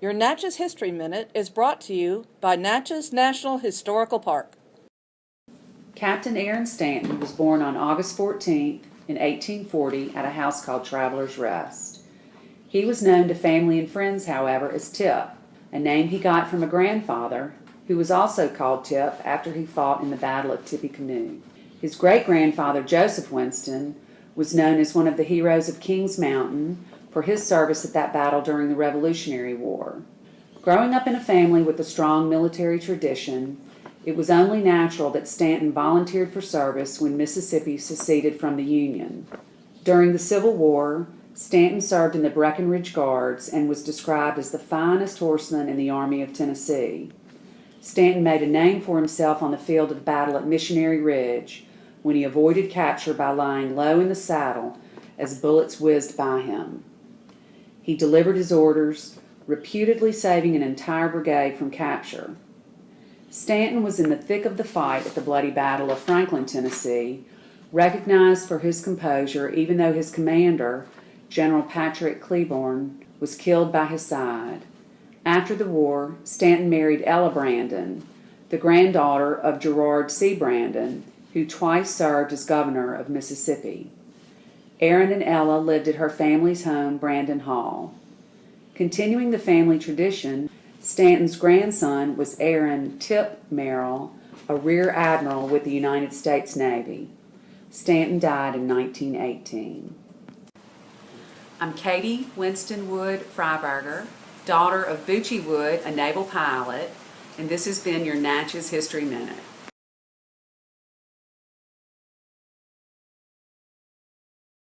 Your Natchez History Minute is brought to you by Natchez National Historical Park. Captain Aaron Stanton was born on August 14th in 1840 at a house called Traveler's Rest. He was known to family and friends, however, as Tip, a name he got from a grandfather who was also called Tip after he fought in the Battle of Tippecanoe. His great grandfather, Joseph Winston, was known as one of the heroes of Kings Mountain for his service at that battle during the Revolutionary War. Growing up in a family with a strong military tradition, it was only natural that Stanton volunteered for service when Mississippi seceded from the Union. During the Civil War, Stanton served in the Breckinridge Guards and was described as the finest horseman in the Army of Tennessee. Stanton made a name for himself on the field of battle at Missionary Ridge when he avoided capture by lying low in the saddle as bullets whizzed by him. He delivered his orders, reputedly saving an entire brigade from capture. Stanton was in the thick of the fight at the bloody Battle of Franklin, Tennessee, recognized for his composure even though his commander, General Patrick Cleburne, was killed by his side. After the war, Stanton married Ella Brandon, the granddaughter of Gerard C. Brandon, who twice served as governor of Mississippi. Aaron and Ella lived at her family's home, Brandon Hall. Continuing the family tradition, Stanton's grandson was Aaron Tip Merrill, a rear admiral with the United States Navy. Stanton died in 1918. I'm Katie Winston Wood Freiberger, daughter of Bucci Wood, a naval pilot, and this has been your Natchez History Minute.